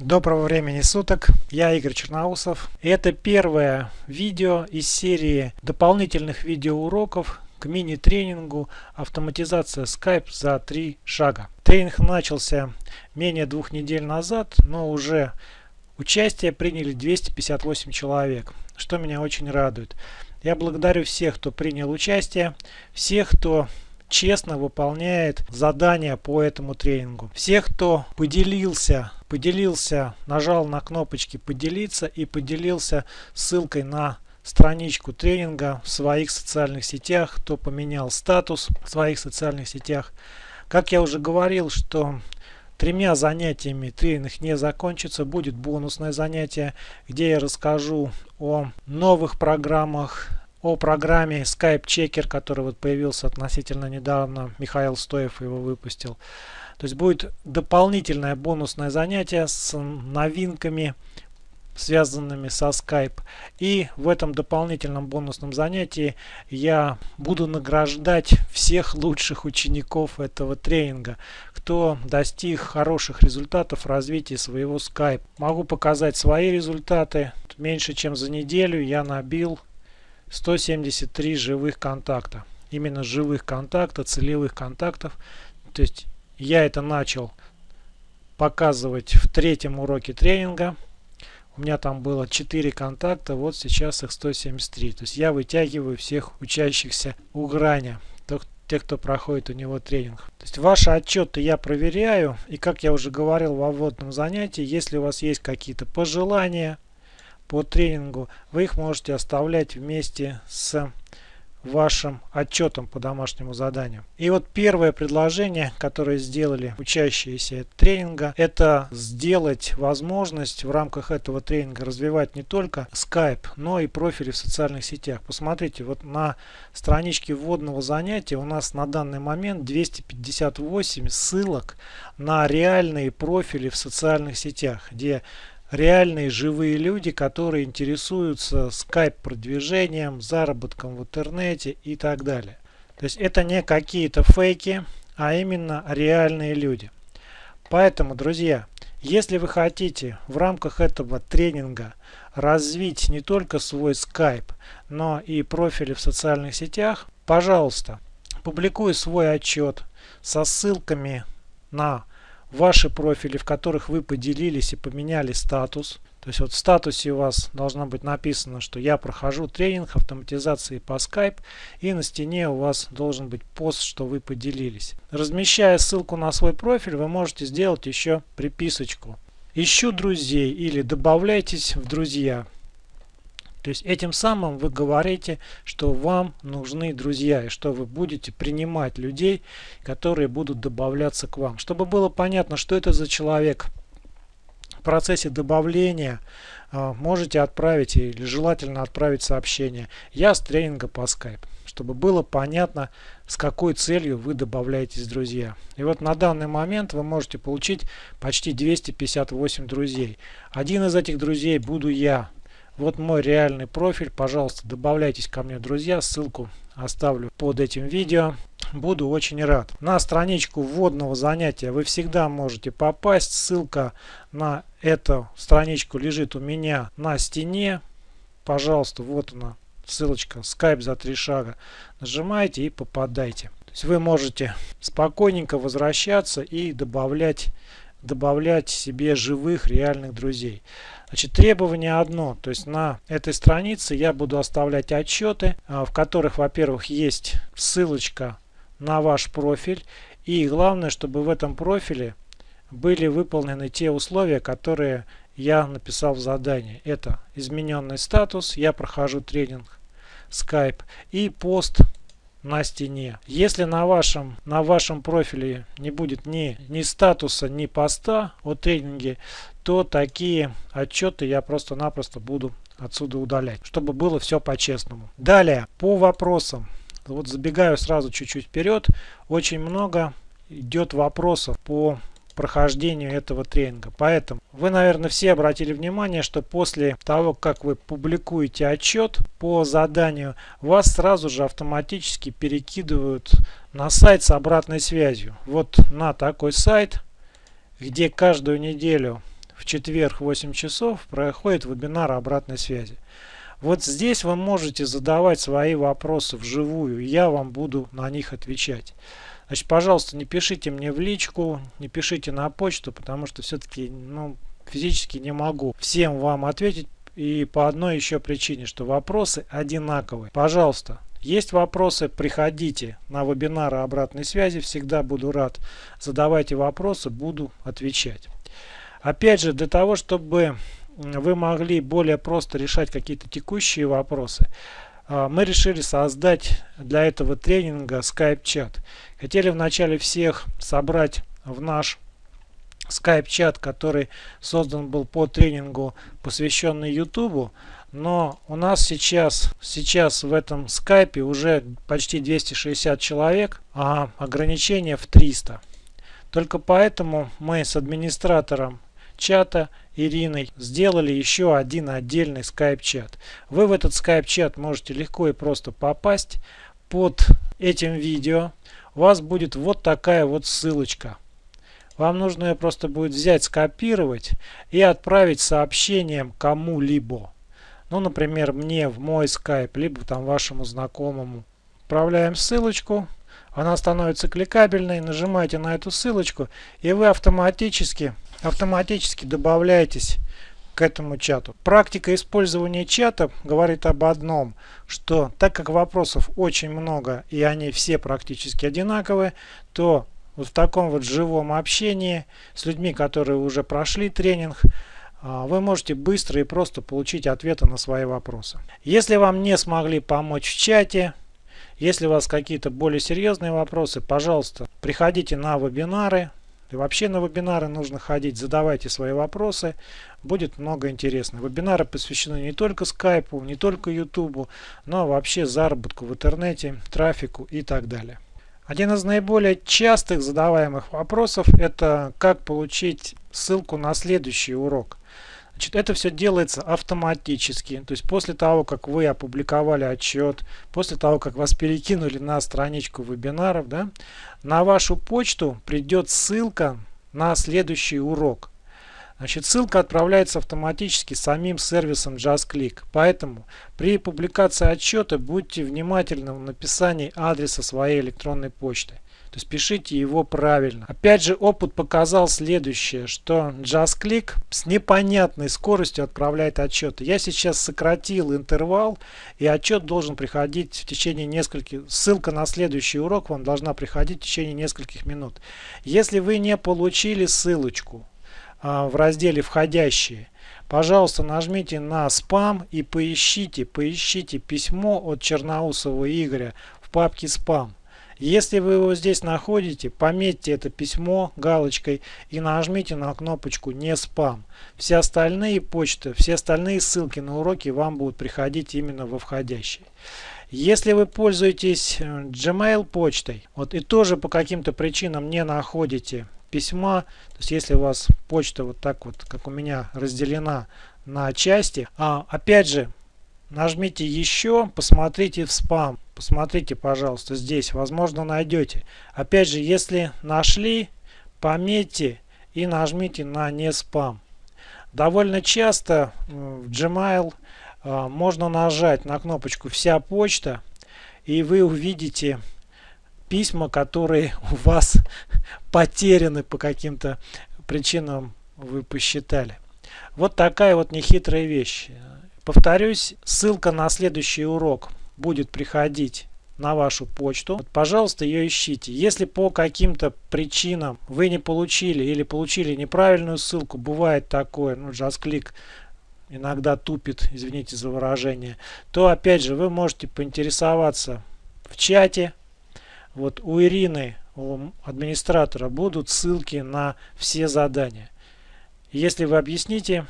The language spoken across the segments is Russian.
Доброго времени суток, я Игорь Черноусов. Это первое видео из серии дополнительных видеоуроков к мини-тренингу «Автоматизация Skype за три шага». Тренинг начался менее двух недель назад, но уже участие приняли 258 человек, что меня очень радует. Я благодарю всех, кто принял участие, всех, кто честно выполняет задания по этому тренингу. Всех, кто поделился, поделился, нажал на кнопочки поделиться и поделился ссылкой на страничку тренинга в своих социальных сетях, кто поменял статус в своих социальных сетях. Как я уже говорил, что тремя занятиями тренинг не закончится, будет бонусное занятие, где я расскажу о новых программах, о программе Skype Checker, который вот появился относительно недавно. Михаил Стоев его выпустил. То есть будет дополнительное бонусное занятие с новинками, связанными со Skype. И в этом дополнительном бонусном занятии я буду награждать всех лучших учеников этого тренинга, кто достиг хороших результатов в развитии своего Skype. Могу показать свои результаты. Меньше чем за неделю я набил 173 живых контакта. Именно живых контакта, целевых контактов. То есть я это начал показывать в третьем уроке тренинга. У меня там было 4 контакта, вот сейчас их 173. То есть я вытягиваю всех учащихся у грани, тех, кто проходит у него тренинг. То есть ваши отчеты я проверяю. И как я уже говорил во вводном занятии, если у вас есть какие-то пожелания, по тренингу, вы их можете оставлять вместе с вашим отчетом по домашнему заданию. И вот первое предложение, которое сделали учащиеся тренинга, это сделать возможность в рамках этого тренинга развивать не только Skype, но и профили в социальных сетях. Посмотрите, вот на страничке вводного занятия у нас на данный момент 258 ссылок на реальные профили в социальных сетях, где реальные живые люди, которые интересуются скайп-продвижением, заработком в интернете и так далее. То есть это не какие-то фейки, а именно реальные люди. Поэтому, друзья, если вы хотите в рамках этого тренинга развить не только свой Skype, но и профили в социальных сетях, пожалуйста, публикуй свой отчет со ссылками на ваши профили, в которых вы поделились и поменяли статус. То есть вот в статусе у вас должно быть написано, что я прохожу тренинг автоматизации по Skype. И на стене у вас должен быть пост, что вы поделились. Размещая ссылку на свой профиль, вы можете сделать еще приписочку. Ищу друзей или добавляйтесь в друзья. То есть этим самым вы говорите, что вам нужны друзья и что вы будете принимать людей, которые будут добавляться к вам. Чтобы было понятно, что это за человек, в процессе добавления а, можете отправить или желательно отправить сообщение «Я с тренинга по Skype», чтобы было понятно, с какой целью вы добавляетесь друзья. И вот на данный момент вы можете получить почти 258 друзей. Один из этих друзей буду я. Вот мой реальный профиль. Пожалуйста, добавляйтесь ко мне, друзья. Ссылку оставлю под этим видео. Буду очень рад. На страничку вводного занятия вы всегда можете попасть. Ссылка на эту страничку лежит у меня на стене. Пожалуйста, вот она, ссылочка Skype за три шага. Нажимаете и попадайте. То есть вы можете спокойненько возвращаться и добавлять добавлять себе живых реальных друзей. Значит, требование одно, то есть на этой странице я буду оставлять отчеты, а, в которых, во-первых, есть ссылочка на ваш профиль, и главное, чтобы в этом профиле были выполнены те условия, которые я написал в задании. Это измененный статус, я прохожу тренинг Skype и пост на стене. Если на вашем, на вашем профиле не будет ни, ни статуса, ни поста о тренинге, то такие отчеты я просто-напросто буду отсюда удалять, чтобы было все по-честному. Далее, по вопросам. Вот забегаю сразу чуть-чуть вперед. Очень много идет вопросов по прохождению этого тренинга. Поэтому вы, наверное, все обратили внимание, что после того, как вы публикуете отчет по заданию, вас сразу же автоматически перекидывают на сайт с обратной связью. Вот на такой сайт, где каждую неделю в четверг 8 часов проходит вебинар обратной связи. Вот здесь вы можете задавать свои вопросы вживую, я вам буду на них отвечать. Значит, пожалуйста, не пишите мне в личку, не пишите на почту, потому что все-таки ну, физически не могу всем вам ответить. И по одной еще причине, что вопросы одинаковые. Пожалуйста, есть вопросы, приходите на вебинары обратной связи, всегда буду рад. Задавайте вопросы, буду отвечать. Опять же, для того, чтобы вы могли более просто решать какие-то текущие вопросы, мы решили создать для этого тренинга Skype-чат. Хотели вначале всех собрать в наш Skype-чат, который создан был по тренингу, посвященный YouTube, но у нас сейчас, сейчас в этом скайпе уже почти 260 человек, а ограничение в 300. Только поэтому мы с администратором чата Ириной сделали еще один отдельный скайп-чат. Вы в этот скайп-чат можете легко и просто попасть. Под этим видео у вас будет вот такая вот ссылочка. Вам нужно ее просто будет взять, скопировать и отправить сообщением кому-либо. Ну, например, мне в мой скайп, либо там вашему знакомому. Отправляем ссылочку. Она становится кликабельной. Нажимаете на эту ссылочку и вы автоматически автоматически добавляетесь к этому чату. Практика использования чата говорит об одном, что так как вопросов очень много и они все практически одинаковые, то вот в таком вот живом общении с людьми, которые уже прошли тренинг, а, вы можете быстро и просто получить ответы на свои вопросы. Если вам не смогли помочь в чате, если у вас какие-то более серьезные вопросы, пожалуйста, приходите на вебинары, и вообще на вебинары нужно ходить, задавайте свои вопросы, будет много интересно. Вебинары посвящены не только скайпу, не только ютубу, но вообще заработку в интернете, трафику и так далее. Один из наиболее частых задаваемых вопросов это как получить ссылку на следующий урок. Значит, это все делается автоматически. То есть после того, как вы опубликовали отчет, после того, как вас перекинули на страничку вебинаров, да, на вашу почту придет ссылка на следующий урок. Значит, ссылка отправляется автоматически самим сервисом JustClick. Поэтому при публикации отчета будьте внимательны в написании адреса своей электронной почты. То есть пишите его правильно. Опять же, опыт показал следующее, что JustClick с непонятной скоростью отправляет отчеты. Я сейчас сократил интервал, и отчет должен приходить в течение нескольких... Ссылка на следующий урок вам должна приходить в течение нескольких минут. Если вы не получили ссылочку а, в разделе «Входящие», пожалуйста, нажмите на спам и поищите, поищите письмо от Черноусова Игоря в папке «Спам». Если вы его здесь находите, пометьте это письмо галочкой и нажмите на кнопочку «Не спам». Все остальные почты, все остальные ссылки на уроки вам будут приходить именно во входящие. Если вы пользуетесь э, Gmail почтой, вот и тоже по каким-то причинам не находите письма, то есть если у вас почта вот так вот, как у меня, разделена на части, а опять же, нажмите еще, посмотрите в спам. Посмотрите, пожалуйста, здесь. Возможно, найдете. Опять же, если нашли, пометьте и нажмите на «Не спам». Довольно часто в Gmail а, можно нажать на кнопочку «Вся почта» и вы увидите письма, которые у вас потеряны по каким-то причинам вы посчитали. Вот такая вот нехитрая вещь. Повторюсь, ссылка на следующий урок будет приходить на вашу почту, пожалуйста, ее ищите. Если по каким-то причинам вы не получили или получили неправильную ссылку, бывает такое, ну, JustClick иногда тупит, извините за выражение, то опять же вы можете поинтересоваться в чате. Вот у Ирины, у администратора будут ссылки на все задания. Если вы объясните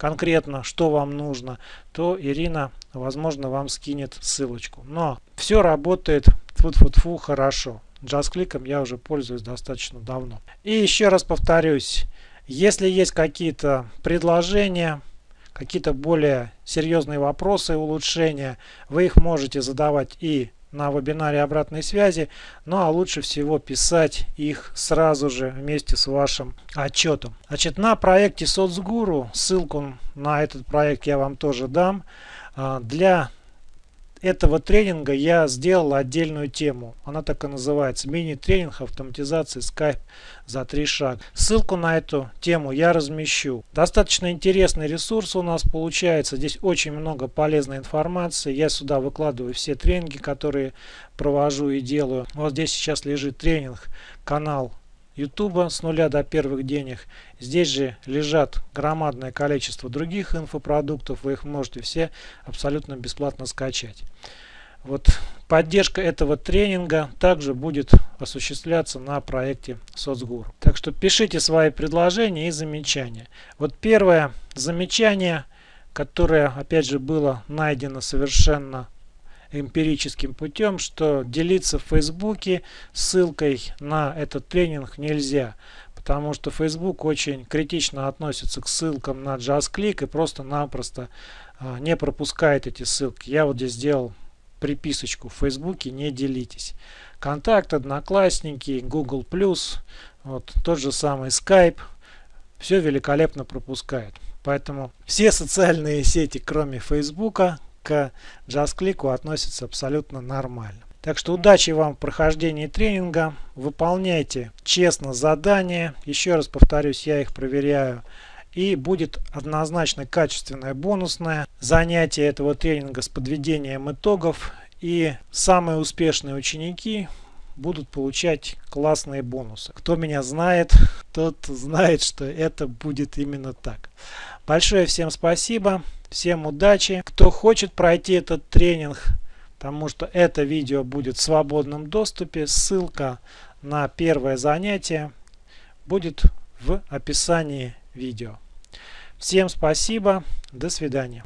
конкретно, что вам нужно, то Ирина, возможно, вам скинет ссылочку. Но все работает фу-фу-фу хорошо. JustClick я уже пользуюсь достаточно давно. И еще раз повторюсь, если есть какие-то предложения, какие-то более серьезные вопросы, улучшения, вы их можете задавать и на вебинаре обратной связи, ну а лучше всего писать их сразу же вместе с вашим отчетом. Значит, на проекте соцгуру, ссылку на этот проект я вам тоже дам, а, для этого тренинга я сделал отдельную тему. Она так и называется. Мини-тренинг автоматизации Skype за три шага. Ссылку на эту тему я размещу. Достаточно интересный ресурс у нас получается. Здесь очень много полезной информации. Я сюда выкладываю все тренинги, которые провожу и делаю. Вот здесь сейчас лежит тренинг, канал YouTube с нуля до первых денег. Здесь же лежат громадное количество других инфопродуктов. Вы их можете все абсолютно бесплатно скачать. Вот поддержка этого тренинга также будет осуществляться на проекте соцгуру. Так что пишите свои предложения и замечания. Вот первое замечание, которое опять же было найдено совершенно эмпирическим путем, что делиться в Фейсбуке ссылкой на этот тренинг нельзя, потому что Facebook очень критично относится к ссылкам на JustClick и просто-напросто а, не пропускает эти ссылки. Я вот здесь сделал приписочку в Фейсбуке не делитесь. Контакт, Одноклассники, Google+, вот тот же самый Skype, все великолепно пропускает. Поэтому все социальные сети, кроме Фейсбука, к относятся абсолютно нормально. Так что удачи вам в прохождении тренинга. Выполняйте честно задания. Еще раз повторюсь, я их проверяю. И будет однозначно качественное бонусное занятие этого тренинга с подведением итогов. И самые успешные ученики будут получать классные бонусы. Кто меня знает, тот знает, что это будет именно так. Большое всем спасибо. Всем удачи. Кто хочет пройти этот тренинг, потому что это видео будет в свободном доступе, ссылка на первое занятие будет в описании видео. Всем спасибо. До свидания.